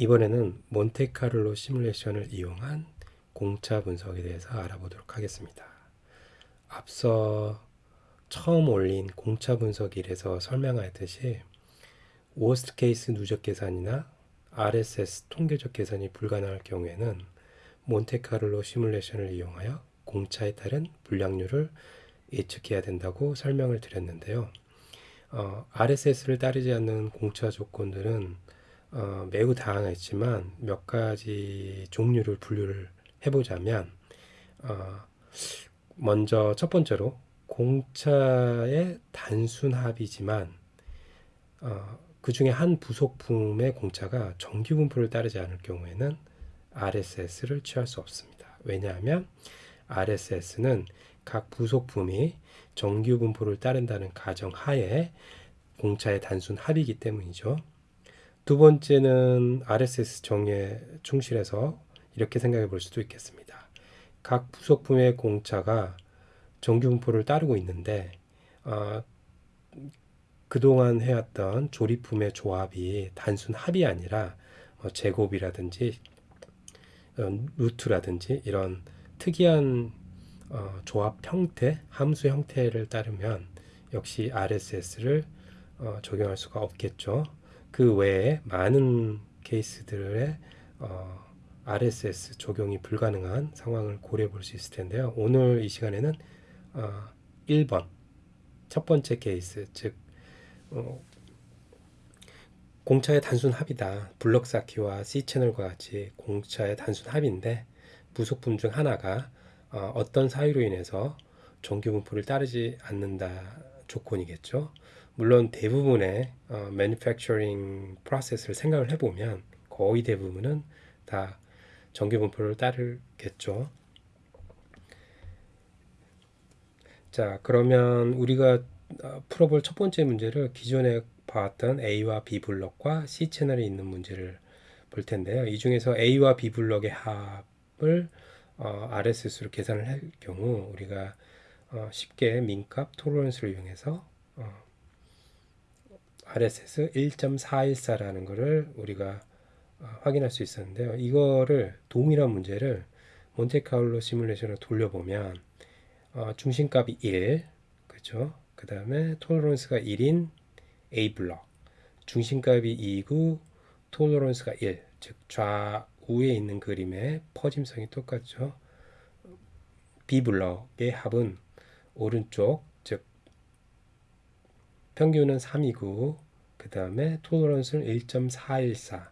이번에는 몬테카를로 시뮬레이션을 이용한 공차 분석에 대해서 알아보도록 하겠습니다. 앞서 처음 올린 공차 분석일에서 설명하였듯이 worst case 누적 계산이나 RSS 통계적 계산이 불가능할 경우에는 몬테카를로 시뮬레이션을 이용하여 공차에 따른 불량률을 예측해야 된다고 설명을 드렸는데요. 어, RSS를 따르지 않는 공차 조건들은 어, 매우 다양했지만 몇 가지 종류를 분류를 해보자면 어, 먼저 첫 번째로 공차의 단순 합이지만 어, 그 중에 한 부속품의 공차가 정규 분포를 따르지 않을 경우에는 RSS를 취할 수 없습니다. 왜냐하면 RSS는 각 부속품이 정규 분포를 따른다는 가정 하에 공차의 단순 합이기 때문이죠. 두 번째는 RSS 정의에 충실해서 이렇게 생각해 볼 수도 있겠습니다. 각 부속품의 공차가 정규 분포를 따르고 있는데 어, 그동안 해왔던 조립품의 조합이 단순 합이 아니라 어, 제곱이라든지 어, 루트라든지 이런 특이한 어, 조합 형태, 함수 형태를 따르면 역시 RSS를 어, 적용할 수가 없겠죠. 그 외에 많은 케이스들의 어, RSS 적용이 불가능한 상황을 고려해 볼 수 있을 텐데요. 오늘 이 시간에는 어, 1번 첫 번째 케이스 즉 어, 공차의 단순 합이다. 블럭 쌓기와 C 채널과 같이 공차의 단순 합인데 부속품 중 하나가 어, 어떤 사유로 인해서 정규 분포를 따르지 않는다 조건이겠죠. 물론 대부분의 어, manufacturing process를 생각을 해보면 거의 대부분은 다 정규 분포를 따르겠죠. 자, 그러면 우리가 어, 풀어볼 첫 번째 문제를 기존에 봤던 A와 B 블럭과 C 채널에 있는 문제를 볼 텐데요. 이 중에서 A와 B 블럭의 합을 어, RSS로 계산을 할 경우 우리가 어, 쉽게 민값 토로런스를 이용해서 어, RSS 1.414라는 것을 우리가 어, 확인할 수 있었는데요. 이거를 동일한 문제를 몬테카울로 시뮬레이션을 돌려보면 어, 중심값이 1, 그렇죠? 그 다음에 톨러런스가 1인 A 블럭, 중심값이 2고 톨러런스가 1, 즉 좌우에 있는 그림의 퍼짐성이 똑같죠. B 블럭의 합은 오른쪽, 즉 평균은 3이고 그 다음에 톨러런스는 1.414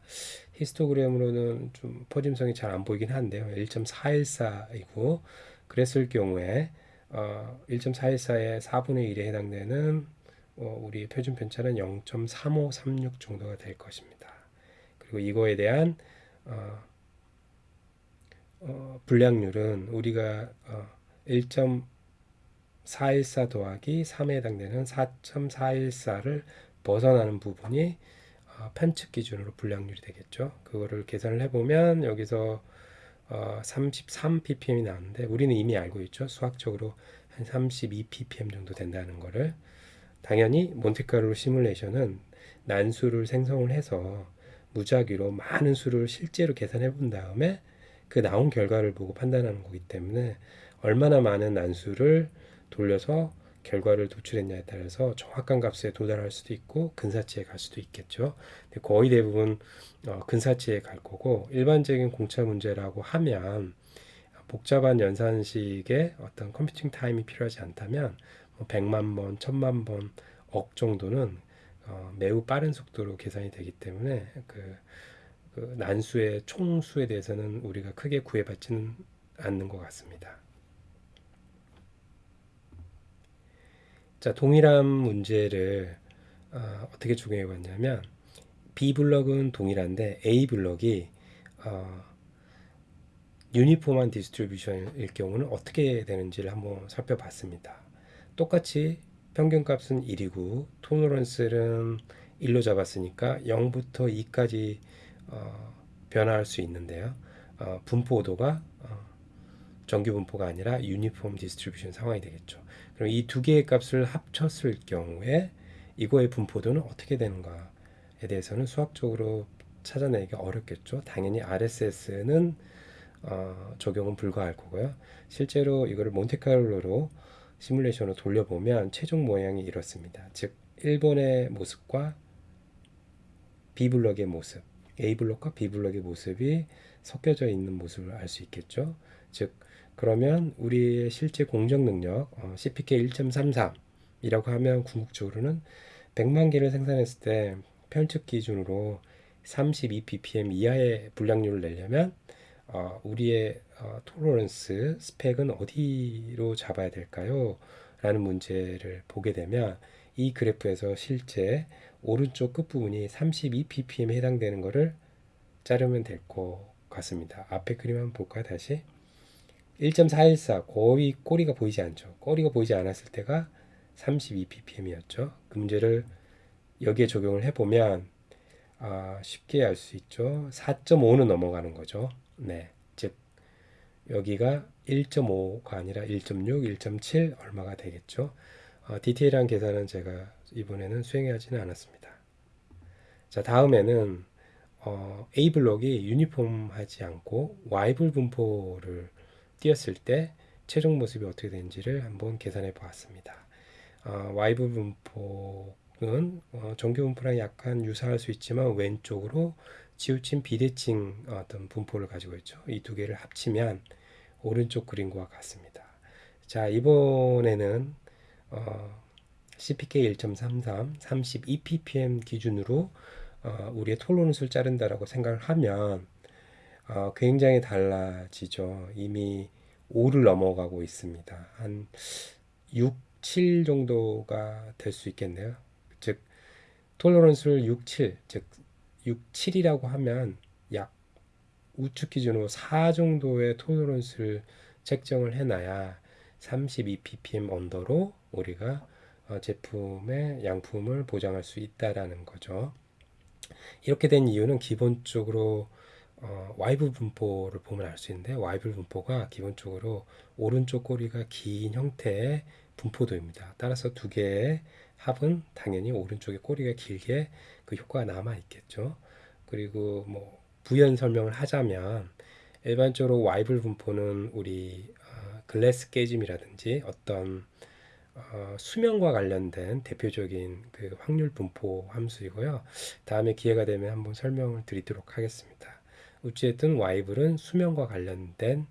히스토그램으로는 좀 퍼짐성이 잘 안 보이긴 한데요. 1.414이고 그랬을 경우에 어, 1.414의 4분의 1에 해당되는 어, 우리 표준 편차는 0.3536 정도가 될 것입니다. 그리고 이거에 대한 어, 어, 불량률은 우리가 어, 1.414 더하기 3에 해당되는 4.414를 벗어나는 부분이 어, 편측 기준으로 불량률이 되겠죠. 그거를 계산을 해보면 여기서 어, 33 ppm이 나오는데 우리는 이미 알고 있죠. 수학적으로 한 32 ppm 정도 된다는 거를 당연히 몬테카르로 시뮬레이션은 난수를 생성을 해서 무작위로 많은 수를 실제로 계산해 본 다음에 그 나온 결과를 보고 판단하는 거기 때문에 얼마나 많은 난수를 돌려서 결과를 도출했냐에 따라서 정확한 값에 도달할 수도 있고 근사치에 갈 수도 있겠죠. 거의 대부분 어, 근사치에 갈 거고 일반적인 공차 문제라고 하면 복잡한 연산식의 어떤 컴퓨팅 타임이 필요하지 않다면 뭐 100만 번, 1000만 번, 억 정도는 어, 매우 빠른 속도로 계산이 되기 때문에 그, 그 난수의 총수에 대해서는 우리가 크게 구애받지는 않는 것 같습니다. 자, 동일한 문제를 어, 떻게 적용해 봤냐면 B 블럭은 동일한데 A 블럭이 어, uniform한 distribution일 경우는 어떻게 되는지를 한번 살펴봤습니다. 똑같이 평균값은 1이고 tolerance는 1로 잡았으니까 0부터 2까지 어, 변화할 수 있는데요. 어, 분포도가 어, 정규 분포가 아니라 uniform distribution 상황이 되겠죠. 그럼 이 두 개의 값을 합쳤을 경우에 이거의 분포도는 어떻게 되는가에 대해서는 수학적으로 찾아내기 어렵겠죠. 당연히 RSS는 어, 적용은 불가할 거고요. 실제로 이거를 몬테카를로로 시뮬레이션으로 돌려보면 최종 모양이 이렇습니다. 즉 일본의 모습과 B 블럭의 모습, A 블럭과 B 블럭의 모습이 섞여져 있는 모습을 알 수 있겠죠. 즉 그러면 우리의 실제 공정 능력 어, CPK 1.33이라고 하면 궁극적으로는 100만 개를 생산했을 때 편측 기준으로 32 ppm 이하의 불량률을 내려면 어, 우리의 어, 토러런스 스펙은 어디로 잡아야 될까요? 라는 문제를 보게 되면 이 그래프에서 실제 오른쪽 끝부분이 32 ppm에 해당되는 것을 자르면 될 것 같습니다. 앞에 그림 한번 볼까요? 다시 1.414 거의 꼬리가 보이지 않죠. 꼬리가 보이지 않았을 때가 32 ppm이었죠. 그 문제를 여기에 적용을 해보면 아, 쉽게 알 수 있죠. 4.5는 넘어가는 거죠. 네. 즉 여기가 1.5가 아니라 1.6, 1.7 얼마가 되겠죠. 어, 디테일한 계산은 제가 이번에는 수행하지는 않았습니다. 자 다음에는 어, A 블록이 유니폼하지 않고 Y불 분포를 띄었을 때 최종 모습이 어떻게 되는지를 한번 계산해 보았습니다. 어, Y불 분포는 어, 정규 분포랑 약간 유사할 수 있지만 왼쪽으로 치우친 비대칭 어떤 분포를 가지고 있죠. 이 두 개를 합치면 오른쪽 그림과 같습니다. 자 이번에는 어, CPK 1.33 32 ppm 기준으로 어, 우리의 톨로런스를 자른다라고 생각을 하면 어, 굉장히 달라지죠. 이미 5를 넘어가고 있습니다. 한 6, 7 정도가 될 수 있겠네요. 즉 톨러런스를 6, 7, 즉 6, 7이라고 하면 약 우측 기준으로 4 정도의 tolerance를 책정을 해놔야 32 ppm under로 우리가 어, 제품의 양품을 보장할 수 있다라는 거죠. 이렇게 된 이유는 기본적으로 어, 와이블 분포를 보면 알 수 있는데 와이블 분포가 기본적으로 오른쪽 꼬리가 긴 형태의 분포도입니다. 따라서 두 개의 합은 당연히 오른쪽에 꼬리가 길게 그 효과가 남아 있겠죠. 그리고 뭐 부연 설명을 하자면 일반적으로 와이블 분포는 우리 어, 글래스 깨짐이라든지 어떤 어, 수명과 관련된 대표적인 그 확률 분포 함수이고요. 다음에 기회가 되면 한번 설명을 드리도록 하겠습니다. 어찌됐든 와이블은 수명과 관련된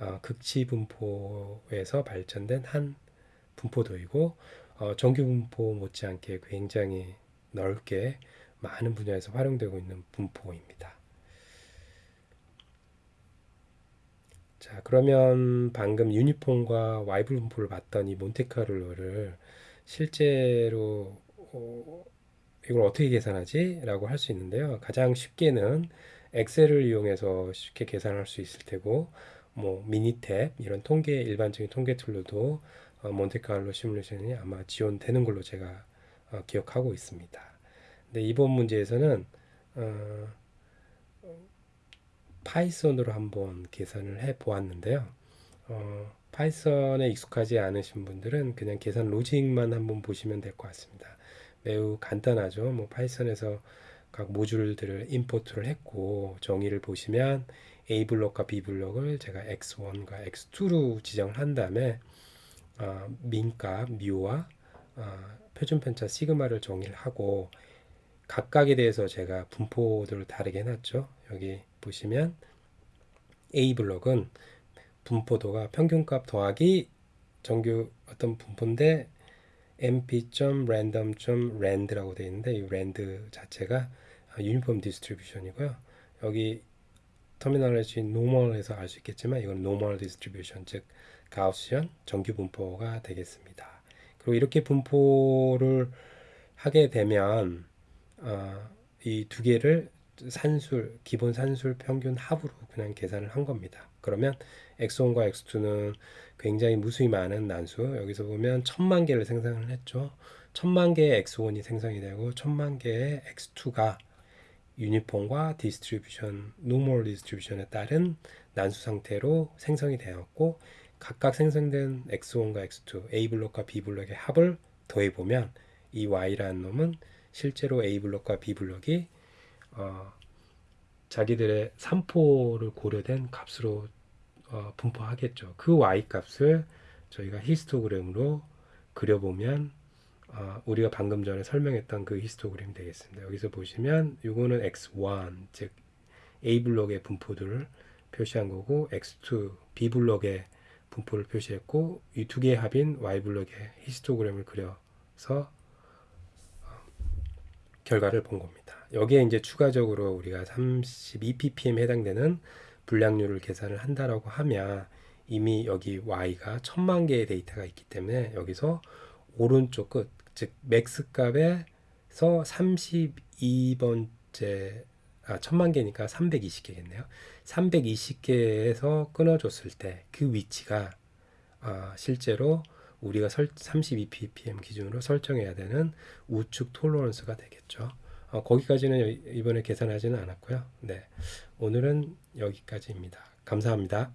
어, 극치 분포에서 발전된 한 분포도이고 어, 정규 분포 못지않게 굉장히 넓게 많은 분야에서 활용되고 있는 분포입니다. 자, 그러면 방금 유니폼과 와이블 분포를 봤던 이 몬테카를로를 실제로 어, 이걸 어떻게 계산하지? 라고 할 수 있는데요. 가장 쉽게는 엑셀을 이용해서 쉽게 계산할 수 있을 테고 뭐 미니탭 이런 통계 일반적인 통계 tool로도 어, 몬테카를로 시뮬레이션이 아마 지원되는 걸로 제가 어, 기억하고 있습니다. 근데 이번 문제에서는 어, 파이썬으로 한번 계산을 해 보았는데요. 어, 파이썬에 익숙하지 않으신 분들은 그냥 계산 logic만 한번 보시면 될 것 같습니다. 매우 간단하죠. 뭐 파이썬에서 각 모듈들을 import를 했고 정의를 보시면 A 블록과 B 블록을 제가 x1과 x2로 지정을 한 다음에 어, 민값 미와 어, 표준 편차 시그마를 정의를 하고 각각에 대해서 제가 분포들을 다르게 해놨죠. 여기 보시면 A 블록은 분포도가 평균값 더하기 정규 어떤 분포인데 mp.random.rand라고 되어 있는데 이 rand 자체가 uniform distribution이고요. 여기 terminology normal에서 알 수 있겠지만 이건 normal distribution 즉 Gaussian 정규 분포가 되겠습니다. 그리고 이렇게 분포를 하게 되면 어, 이 두 개를 산술 기본 산술 평균 합으로 그냥 계산을 한 겁니다. 그러면 x1과 x2는 굉장히 무수히 많은 난수 여기서 보면 천만 개를 생성을 했죠. 천만 개의 x1이 생성이 되고 천만 개의 x2가 uniform과 distribution, normal distribution에 따른 난수 상태로 생성이 되었고 각각 생성된 x1과 x2, A 블록과 B 블록의 합을 더해 보면 이 y라는 놈은 실제로 A 블록과 B 블록이 어, 자기들의 산포를 고려된 값으로 어, 분포하겠죠. 그 y 값을 저희가 히스토그램으로 그려보면 어, 우리가 방금 전에 설명했던 그 히스토그램이 되겠습니다. 여기서 보시면 이거는 x1 즉 A 블록의 분포들을 표시한 거고 x2 B 블록의 분포를 표시했고 이 두 개의 합인 y 블록의 히스토그램을 그려서 어, 결과를 본 겁니다. 여기에 이제 추가적으로 우리가 32 ppm 해당되는 불량률을 계산을 한다라고 하면 이미 여기 y가 천만 개의 데이터가 있기 때문에 여기서 오른쪽 끝, 즉 max 값에서 32번째 아, 천만 개니까 320개겠네요. 320개에서 끊어줬을 때 그 위치가 아, 실제로 우리가 설, 32 ppm 기준으로 설정해야 되는 우측 tolerance가 되겠죠. 어, 거기까지는 이번에 계산하지는 않았고요. 네, 오늘은 여기까지입니다. 감사합니다.